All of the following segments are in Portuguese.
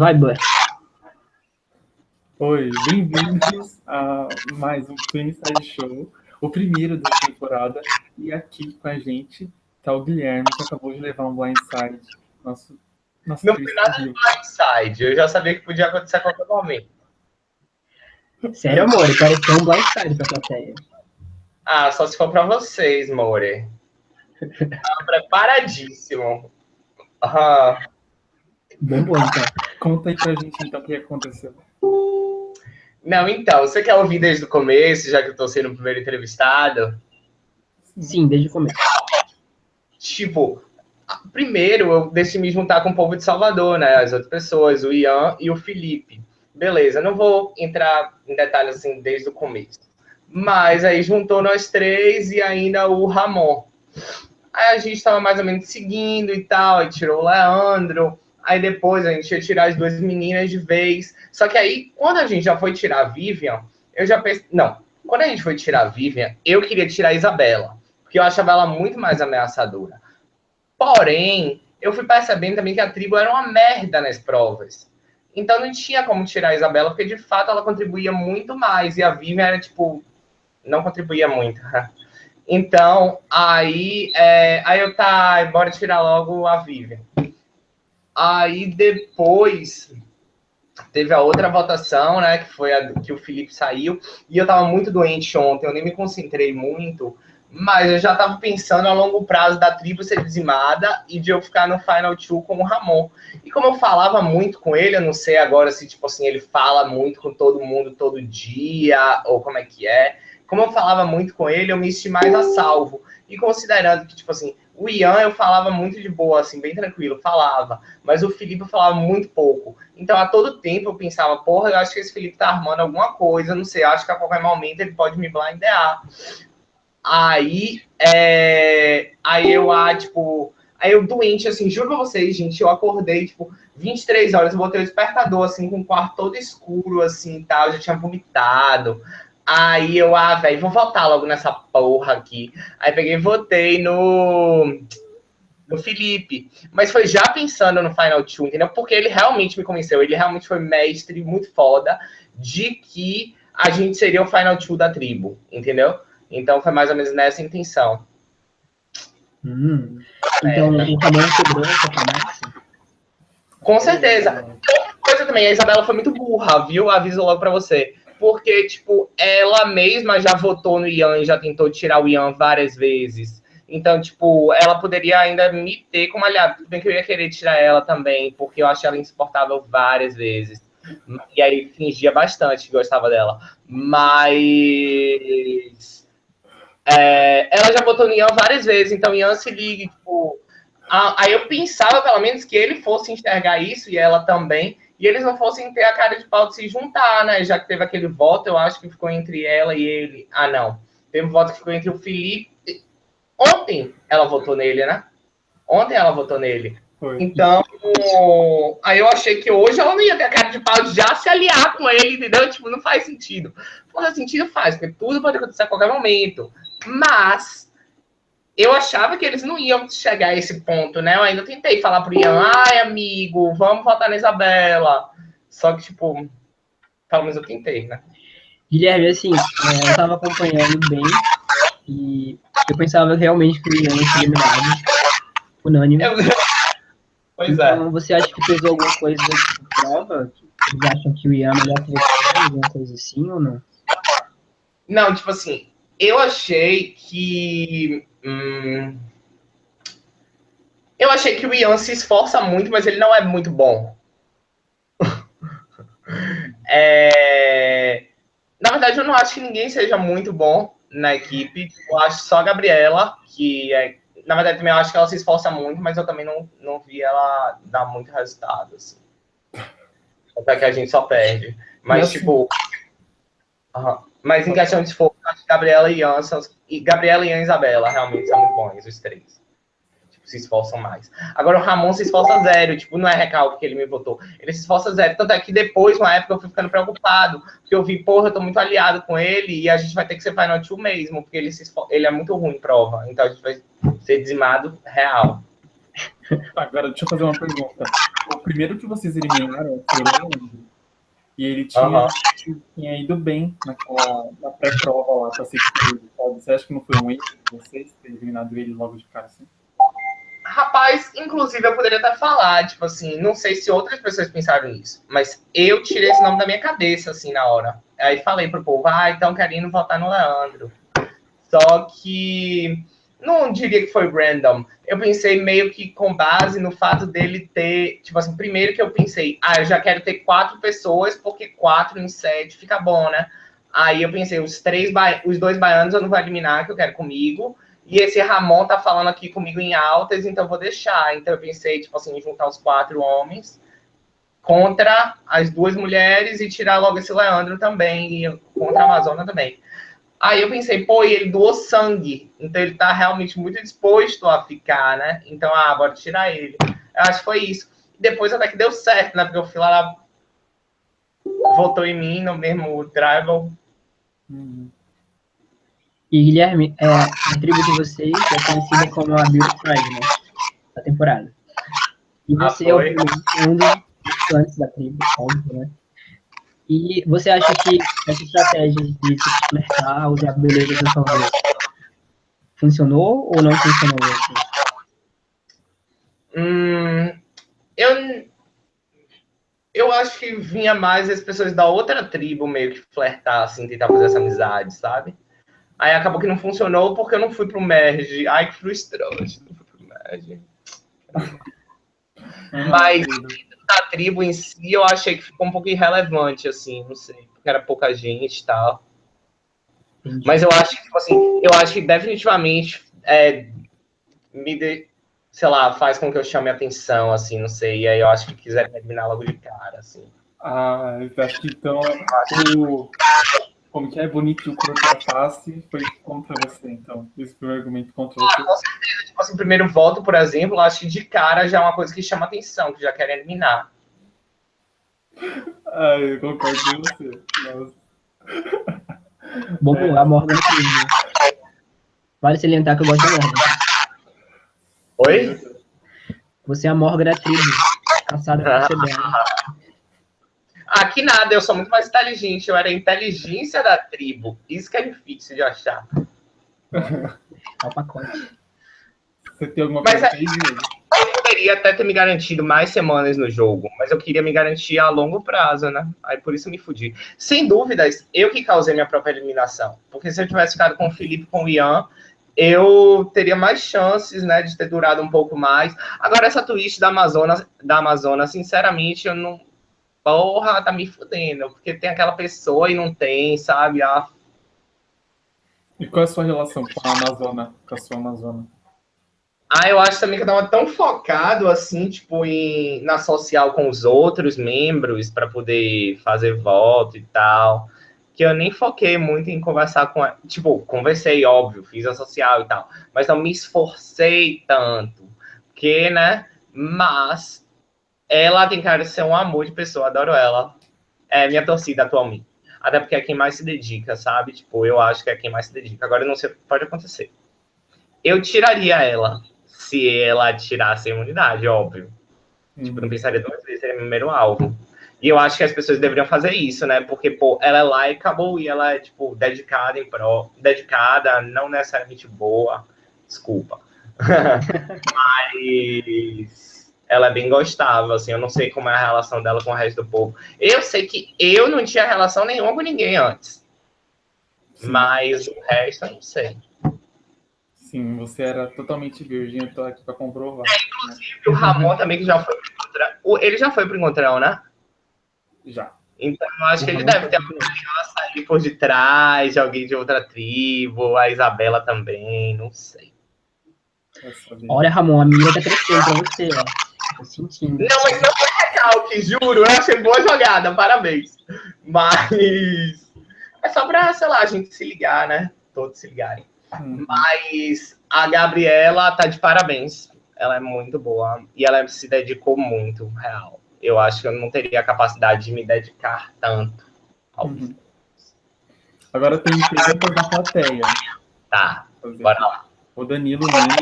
Vai, Bud. Oi, bem-vindos a mais um Inside Show, o primeiro da temporada. E aqui com a gente tá o Guilherme, que acabou de levar um blindside. Nosso, nosso Não foi nada de blindside, eu já sabia que podia acontecer a qualquer momento. Sério, amor, pareceu um blindside pra plateia. Ah, só se for pra vocês, More. Tá preparadíssimo. Aham. Bom, bom, então. Conta aí pra gente, então, o que aconteceu. Não, então, você quer ouvir desde o começo, já que eu tô sendo o primeiro entrevistado? Sim, desde o começo. Tipo, primeiro eu decidi me juntar com o povo de Salvador, né? As outras pessoas, o Ian e o Felipe. Beleza, não vou entrar em detalhes assim desde o começo. Mas aí juntou nós três e ainda o Ramon. Aí a gente estava mais ou menos seguindo e tal, aí tirou o Leandro. Aí depois a gente ia tirar as duas meninas de vez. Só que aí, quando a gente já foi tirar a Vivian, eu já pensei. Não, quando a gente foi tirar a Vivian, eu queria tirar a Isabela. Porque eu achava ela muito mais ameaçadora. Porém, eu fui percebendo também que a tribo era uma merda nas provas. Então não tinha como tirar a Isabela, porque de fato ela contribuía muito mais. E a Vivian era tipo. Não contribuía muito. Então, aí, é, aí eu tá, bora tirar logo a Vivian. Aí depois teve a outra votação, né, que foi a que o Felipe saiu, e eu tava muito doente ontem, eu nem me concentrei muito, mas eu já tava pensando a longo prazo da tribo ser dizimada e de eu ficar no Final Two com o Ramon. E como eu falava muito com ele, eu não sei agora se, tipo assim, ele fala muito com todo mundo todo dia, ou como é que é. Como eu falava muito com ele, eu me senti mais a salvo. E considerando que, tipo assim, o Ian eu falava muito de boa, assim, bem tranquilo, falava. Mas o Felipe falava muito pouco. Então, a todo tempo eu pensava, porra, eu acho que esse Felipe tá armando alguma coisa, não sei, acho que a qualquer momento ele pode me blindear. Aí, é... aí eu, ah, tipo, aí eu doente, assim, juro pra vocês, gente, eu acordei, tipo, 23 horas, eu botei o despertador, assim, com o quarto todo escuro, assim, tal, eu já tinha vomitado. Aí eu, ah, velho, vou votar logo nessa porra aqui. Aí peguei e votei no, no Felipe. Mas foi já pensando no Final Two, entendeu? Porque ele realmente me convenceu. Ele realmente foi mestre, muito foda, de que a gente seria o Final Two da tribo, entendeu? Então foi mais ou menos nessa intenção. Hum. Então, é, o tamanho essa promessa? Com certeza. Outra coisa também, a Isabela foi muito burra, viu? Aviso logo pra você porque, tipo, ela mesma já votou no Ian e já tentou tirar o Ian várias vezes. Então, tipo, ela poderia ainda me ter como aliado. Tudo bem que eu ia querer tirar ela também, porque eu achei ela insuportável várias vezes. E aí fingia bastante que gostava dela. Mas. É, ela já votou no Ian várias vezes, então Ian se ligue, tipo. aí eu pensava, pelo menos, que ele fosse enxergar isso, e ela também, e eles não fossem ter a cara de pau de se juntar, né? Já que teve aquele voto, eu acho que ficou entre ela e ele. Ah, não. Teve um voto que ficou entre o Felipe. Ontem ela votou nele, né? Ontem ela votou nele. Foi. Então, aí eu achei que hoje ela não ia ter a cara de pau de já se aliar com ele, entendeu? Tipo, não faz sentido. Faz sentido, faz, porque tudo pode acontecer a qualquer momento. Mas eu achava que eles não iam chegar a esse ponto, né? Eu ainda tentei falar pro Ian, ai, amigo, vamos votar na Isabela. Só que, tipo, pelo menos eu tentei, né? Guilherme, assim, é, eu tava acompanhando bem e eu pensava realmente que o Ian seria eliminado, unânime. Eu... Pois é. então, é. você acha que fez alguma coisa tipo, prova? Vocês acham que o Ian é melhor que alguma coisa assim ou não? Não, tipo assim, eu achei que Hum... Eu achei que o Ian se esforça muito, mas ele não é muito bom. é... Na verdade, eu não acho que ninguém seja muito bom na equipe. Eu acho só a Gabriela, que é... Na verdade, também eu acho que ela se esforça muito, mas eu também não, não vi ela dar muito resultado, assim. Até que a gente só perde. Mas, tipo... Uhum. Mas em questão de esforço, acho que Gabriela e Ian são, e Gabriela, Ian e Isabela realmente são muito bons, os três. Tipo, se esforçam mais. Agora o Ramon se esforça zero, tipo, não é recalque que ele me votou. Ele se esforça zero. Tanto é que depois, uma época, eu fui ficando preocupado, porque eu vi, porra, eu tô muito aliado com ele e a gente vai ter que ser Final Two mesmo, porque ele, se esfor... ele é muito ruim em prova. Então a gente vai ser dizimado real. Agora, deixa eu fazer uma pergunta. o primeiro que vocês eliminaram foi o Leandro. E ele tinha, Aham. tinha ido bem naquela, na pré-prova lá pra ser escolhido? Você acha que não foi um erro de vocês ter eliminado ele logo de cara assim? Rapaz, inclusive eu poderia até falar, tipo assim, não sei se outras pessoas pensaram nisso, mas eu tirei esse nome da minha cabeça, assim, na hora. Aí falei pro povo, ah, então querendo votar no Leandro. Só que não diria que foi random. Eu pensei meio que com base no fato dele ter, tipo assim, primeiro que eu pensei, ah, eu já quero ter quatro pessoas, porque quatro em sete fica bom, né? Aí eu pensei, os três, os dois baianos eu não vou eliminar, que eu quero comigo. E esse Ramon tá falando aqui comigo em altas, então eu vou deixar. Então eu pensei, tipo assim, juntar os quatro homens contra as duas mulheres e tirar logo esse Leandro também, e contra a Amazônia também. Aí eu pensei, pô, e ele doou sangue, então ele tá realmente muito disposto a ficar, né? Então, ah, bora tirar ele. Eu acho que foi isso. Depois até que deu certo, né? Porque o Filara votou em mim no mesmo tribal. E Guilherme, é, a tribo de vocês é conhecida como a Beauty Tribe, né? Da temporada. E Ah, você é o um dos antes da tribo, óbvio, né? E você acha que essa estratégia de se flertar, usar a beleza do favor, funcionou ou não funcionou? Hum, eu, eu acho que vinha mais as pessoas da outra tribo meio que flertar, assim, tentar fazer essa amizade, sabe? Aí acabou que não funcionou porque eu não fui pro merge. Ai, que frustrante, não fui pro merge. Mas da tribo em si, eu achei que ficou um pouco irrelevante, assim, não sei, porque era pouca gente e tal. Mas eu acho que, tipo assim, eu acho que definitivamente é, me de, sei lá, faz com que eu chame a atenção, assim, não sei. E aí eu acho que quiser me eliminar logo de cara, assim. Ah, eu acho que então o. Como que é bonito contra a face foi contra você, então. Esse foi o argumento contra Ah, você. com certeza, tipo assim, primeiro voto, por exemplo, acho que de cara já é uma coisa que chama atenção, que já querem eliminar. Ah, eu concordo com você. Nossa. Bom, a Morgan é tribo. né? Vale salientar que eu gosto da Morgan. Oi? Você é a Morgan da tribo, caçada por ser que nada, eu sou muito mais inteligente. Eu era a inteligência da tribo. Isso que é difícil de achar. É o pacote. Você tem alguma Mas coisa é-? Eu poderia até ter me garantido mais semanas no jogo, mas eu queria me garantir a longo prazo, né? Aí por isso eu me fudi. Sem dúvidas, eu que causei minha própria eliminação. Porque se eu tivesse ficado com o Felipe e com o Ian, eu teria mais chances, né, de ter durado um pouco mais. Agora, essa twist da Amazonas, da Amazonas, sinceramente, eu não. Porra, tá me fudendo. Porque tem aquela pessoa e não tem, sabe? Ah, E qual é a sua relação com a Amazônia, com a sua Amazônia? Ah, eu acho também que eu tava tão focado assim, tipo, em, na social com os outros membros para poder fazer voto e tal, que eu nem foquei muito em conversar com ela. Tipo, conversei, óbvio, fiz a social e tal, mas não me esforcei tanto, porque, né? Mas ela tem cara de ser um amor de pessoa, adoro ela. É minha torcida atualmente. Até porque é quem mais se dedica, sabe? Tipo, eu acho que é quem mais se dedica. Agora eu não sei o que pode acontecer. Eu tiraria ela se ela tirasse a imunidade, óbvio. Tipo, não pensaria duas vezes, seria meu primeiro alvo. E eu acho que as pessoas deveriam fazer isso, né? Porque, pô, ela é lá e acabou, e ela é, tipo, dedicada em pró, dedicada, não necessariamente boa, desculpa. Mas ela é bem gostável, assim, eu não sei como é a relação dela com o resto do povo. Eu sei que eu não tinha relação nenhuma com ninguém antes, Sim, mas o resto eu não sei. sim, você era totalmente virgem, eu tô aqui pra comprovar. E o Ramon também, que já foi pro encontrão. Ele já foi pro encontrão, né? Já. Então, eu acho que ele Ramon deve ter pro aliança ali por detrás, de alguém de outra tribo, a Isabela também, não sei. Olha, Ramon, a mira tá crescendo pra você, ó. Tô sentindo. Não, mas não foi recalque, juro, eu achei boa jogada, parabéns. Mas é só pra, sei lá, a gente se ligar, né? Todos se ligarem. Hum. Mas a Gabriela tá de parabéns. Ela é muito boa e ela se dedicou muito, real. Eu acho que eu não teria a capacidade de me dedicar tanto ao Uhum. Agora tem perguntas da plateia. Tá, bora lá. O Danilo Nunes,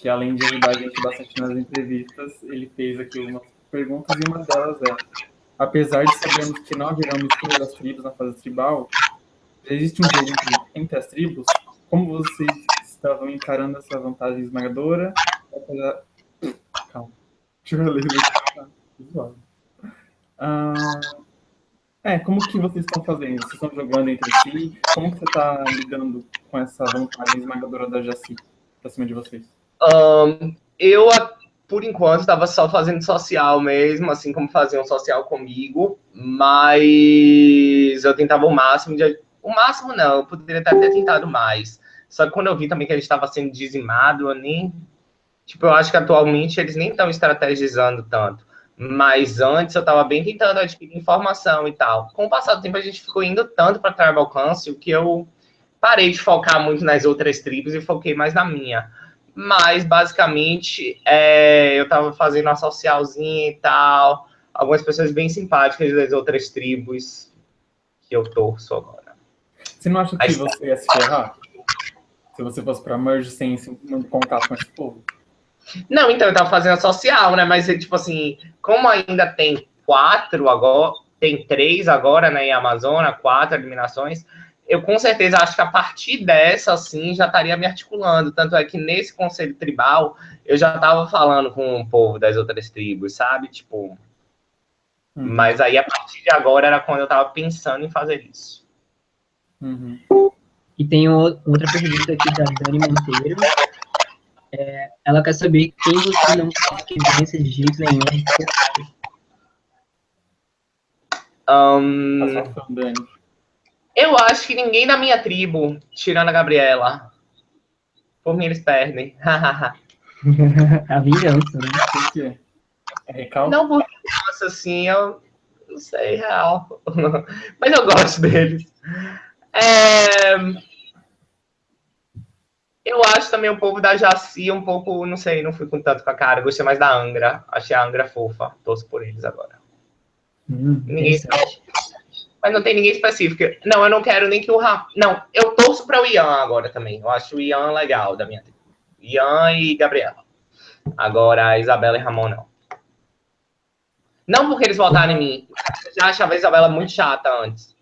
que além de ajudar a gente bastante nas entrevistas, ele fez aqui uma perguntas e uma delas é: apesar de sabermos que não haverá mistura das tribos na fase tribal, existe um jogo entre, entre as tribos? Como vocês estavam encarando essa vantagem esmagadora? Apesar... Calma. Deixa eu ler. Ah, é, como que vocês estão fazendo? Vocês estão jogando entre si? Como que você está lidando com essa vantagem esmagadora da Jaci pra cima de vocês? Um, eu, por enquanto, estava só fazendo social mesmo, assim como faziam social comigo, mas eu tentava o máximo de... O máximo não, eu poderia até ter tentado mais. Só que quando eu vi também que ele estava sendo dizimado, eu nem... Tipo, eu acho que atualmente eles nem estão estrategizando tanto. Mas antes eu estava bem tentando adquirir informação e tal. Com o passar do tempo, a gente ficou indo tanto para Tribal Council que eu parei de focar muito nas outras tribos e foquei mais na minha. Mas, basicamente, é, eu estava fazendo uma socialzinha e tal. Algumas pessoas bem simpáticas das outras tribos que eu torço agora. Você não acha que você ia se ferrar? Se você fosse para Merge sem contato com esse povo? Não, então, eu tava fazendo a social, né? Mas, tipo assim, como ainda tem quatro agora, tem três agora, né, em Amazônia, quatro eliminações, eu com certeza acho que a partir dessa, assim, já estaria me articulando. Tanto é que nesse conselho tribal, eu já tava falando com o povo das outras tribos, sabe? Tipo. Uhum. Mas aí, a partir de agora, era quando eu tava pensando em fazer isso. Uhum. E tem outra pergunta aqui da Dani Monteiro. É, ela quer saber quem você não quer que vença de jeito nenhum. Um, eu acho que ninguém da minha tribo, tirando a Gabriela. Por mim, eles perdem. a vingança, né? Por quê? É recalque? Não, porque, nossa, assim, eu não sei, real. Mas eu gosto deles. É... Eu acho também o povo da Jaci um pouco, não sei, não fui com tanto com a cara. Gostei mais da Angra. Achei a Angra fofa. Torço por eles agora. Hum, ninguém sabe. Mas não tem ninguém específico. Não, eu não quero nem que o Ram. Não, eu torço para o Ian agora também. Eu acho o Ian legal da minha Ian e Gabriela. Agora, a Isabela e Ramon não. Não porque eles votaram em mim. Eu já achava a Isabela muito chata antes.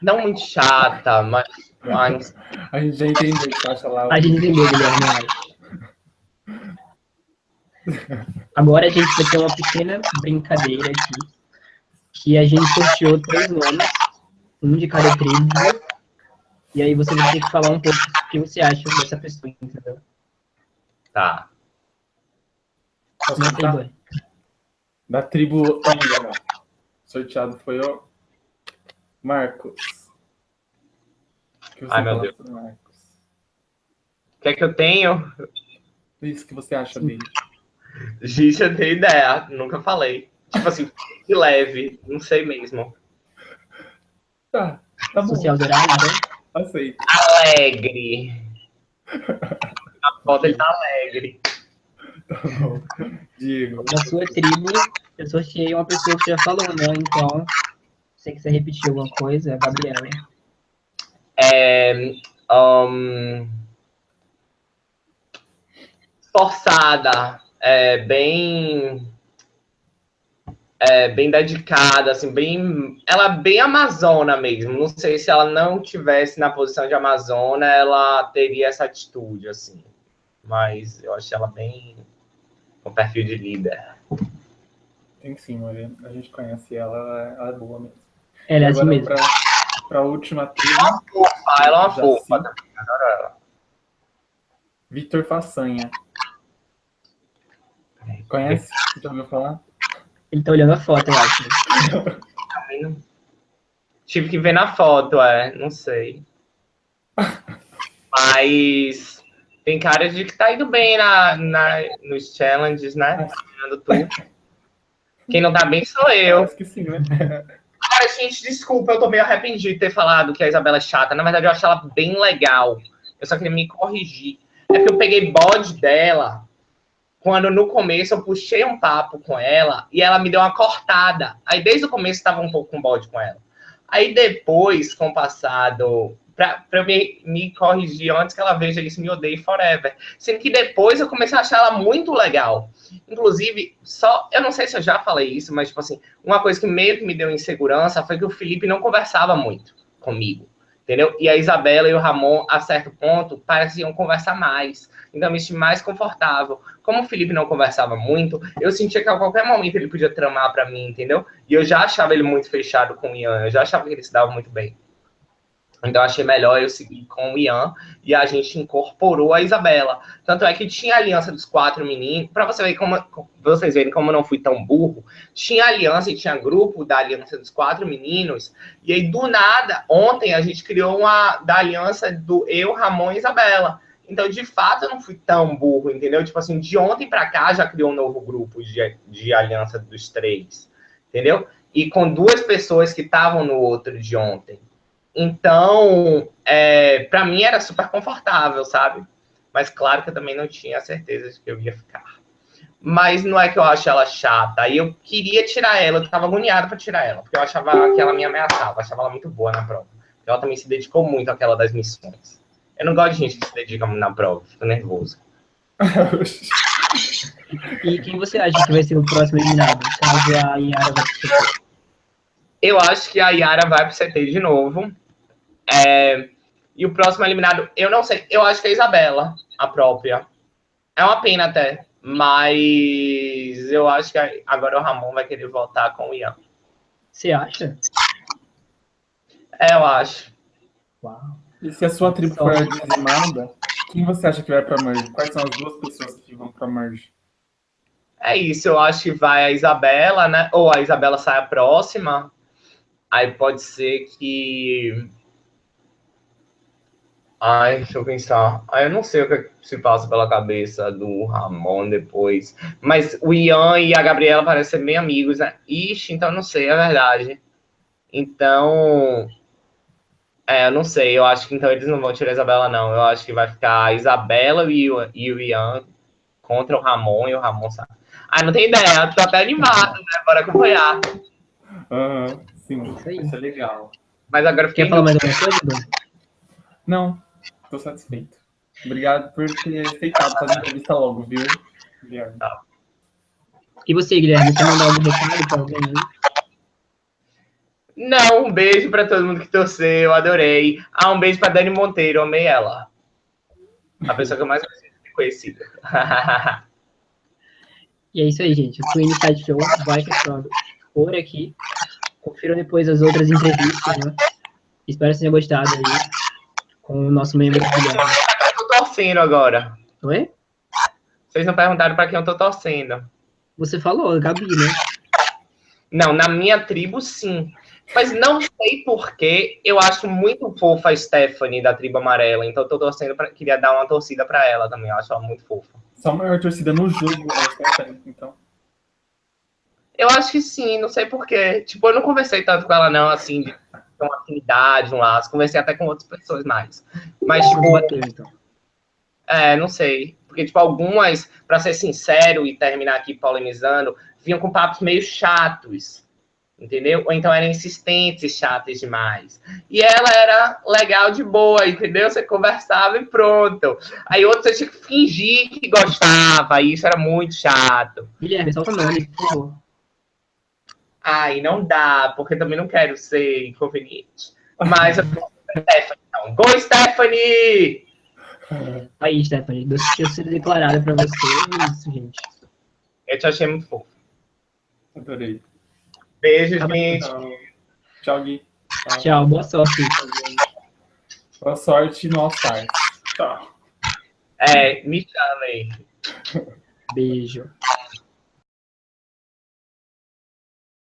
Não muito chata, mas mas... A gente já entendeu que acha lá. A gente entendeu, Guilherme. Agora a gente vai ter uma pequena brincadeira aqui. Que a gente sorteou três nomes, um de cada tribo. E aí você vai ter que falar um pouco o que você acha dessa pessoa, entendeu? Tá. Posso Da tribo Angra. Sorteado foi o Marcos. Ai, meu Deus. O que é que eu tenho? Isso que você acha dele. Gente, eu tenho ideia. Nunca falei. Tipo assim, de leve. Não sei mesmo. Tá, tá bom. Social dourado, né? Aceito. Alegre. A foto ele tá alegre. Tá bom. Diego. Na sua tribo, eu sorteei uma pessoa que já falou, né? Então, se você quiser repetir alguma coisa, é a Gabriela é, um, forçada, é, bem é, bem dedicada, assim, bem, ela é bem amazona mesmo. Não sei se ela não tivesse na posição de amazona, ela teria essa atitude, assim. Mas eu achei ela bem com perfil de líder. Tem sim, Maria. A gente conhece ela, ela é boa mesmo. Ela é assim mesmo. Pra para a última tribo. Ela é uma fofa, ela é uma fofa. Adoro ela. Vitor Façanha. Conhece? Já ouviu falar? Ele tá olhando a foto, eu acho. Tive que ver na foto, é. Não sei. Mas tem cara de que tá indo bem na, na, nos challenges, né? Quem não tá bem sou eu. Acho que sim, né? Cara, gente, desculpa, eu tô meio arrependido de ter falado que a Isabela é chata. Na verdade, eu acho ela bem legal. Eu só queria me corrigir. É que eu peguei bode dela quando no começo eu puxei um papo com ela e ela me deu uma cortada. Aí desde o começo estava um pouco com bode com ela. Aí depois, com o passar do, pra, pra me, me corrigir antes que ela veja isso me odeie forever. Sendo que depois eu comecei a achar ela muito legal. Inclusive, só, eu não sei se eu já falei isso, mas, tipo assim, uma coisa que meio que me deu insegurança foi que o Felipe não conversava muito comigo entendeu? E a Isabela e o Ramon, a certo ponto, pareciam conversar mais. Então, me senti mais confortável. Como o Felipe não conversava muito, eu sentia que a qualquer momento ele podia tramar para mim, entendeu? E eu já achava ele muito fechado com o Ian, eu já achava que ele se dava muito bem. Então achei melhor eu seguir com o Ian e a gente incorporou a Isabela. Tanto é que tinha a aliança dos quatro meninos, para você ver como vocês verem como eu não fui tão burro. Tinha aliança e tinha grupo da aliança dos quatro meninos. E aí do nada, ontem a gente criou uma da aliança do eu, Ramon e Isabela. Então, de fato, eu não fui tão burro, entendeu? Tipo assim, de ontem para cá já criou um novo grupo de, de aliança dos três, entendeu? E com duas pessoas que estavam no outro de ontem. Então, é, para mim era super confortável, sabe? Mas claro que eu também não tinha certeza de que eu ia ficar. Mas não é que eu acho ela chata. Aí eu queria tirar ela, eu tava agoniado para tirar ela, porque eu achava que ela me ameaçava, eu achava ela muito boa na prova. Ela também se dedicou muito àquela das missões. Eu não gosto de gente que se dedica muito na prova, fico nervoso. e quem você acha que vai ser o próximo eliminado? Caso a Yara vai pro CT? Eu acho que a Yara vai pro CT de novo. É, e o próximo eliminado, eu não sei. Eu acho que é a Isabela, a própria. É uma pena até. Mas eu acho que agora o Ramon vai querer voltar com o Ian. Você acha? É, eu acho. Uau. E se a sua tribo for dizimada, quem você acha que vai pra Merge? Quais são as duas pessoas que vão pra Merge? É isso, eu acho que vai a Isabela, né? Ou a Isabela sai a próxima. Aí pode ser que Ai, deixa eu pensar. Ai, eu não sei o que se passa pela cabeça do Ramon depois. Mas o Ian e a Gabriela parecem ser bem amigos, né? Ixi, então não sei, é verdade. Então. É, eu não sei. Eu acho que então eles não vão tirar a Isabela, não. Eu acho que vai ficar a Isabela e o, e o Ian contra o Ramon e o Ramon sabe. Ah, não tem ideia. Tô até animado, né? Bora acompanhar. Uhum, sim. Isso, é legal. Mas agora fiquei. Quer falar mais alguma coisa, Não, Estou satisfeito. Obrigado por ter aceitado fazer a entrevista logo, viu, Guilherme? Tá. E você, Guilherme, você mandou algum recado para alguém aí? Não, um beijo para todo mundo que torceu, adorei. Ah, um beijo para Dani Monteiro, amei ela. A pessoa que eu mais conhecida. e é isso aí, gente. O Queen Side Show vai ficando por aqui. Confiram depois as outras entrevistas, né? Espero que tenham gostado aí com o nosso membro Guilherme. Eu tô torcendo agora. Oi? Vocês não perguntaram para quem eu tô torcendo. Você falou, Gabi, né? Não, na minha tribo, sim. Mas não sei porquê, eu acho muito fofa a Stephanie da tribo amarela. Então eu tô torcendo, pra, queria dar uma torcida para ela também. Eu acho ela muito fofa. Só a maior torcida no jogo é a Stephanie, então. Eu acho que sim, não sei porquê. Tipo, eu não conversei tanto com ela, não, assim, de ter uma afinidade, um laço. Conversei até com outras pessoas mais. Mas, tipo. Então. É, não sei. Porque, tipo, algumas, para ser sincero e terminar aqui polemizando, vinham com papos meio chatos. Entendeu? Ou então eram insistentes e chatas demais. E ela era legal de boa, entendeu? Você conversava e pronto. Aí outros você tinha que fingir que gostava, e isso era muito chato. Guilherme, solta o nome, por favor. Ai, não dá, porque também não quero ser inconveniente. Mas eu vou Stephanie, então. Go, Stephanie! É, aí, Stephanie, tinha sido declarada pra você. É isso, gente. Eu te achei muito fofo. Adorei. Beijo, tá gente. Tchau, Gui. Tchau. Tchau, boa sorte. Boa sorte no All-Star. Tchau. É, me chamem. Beijo.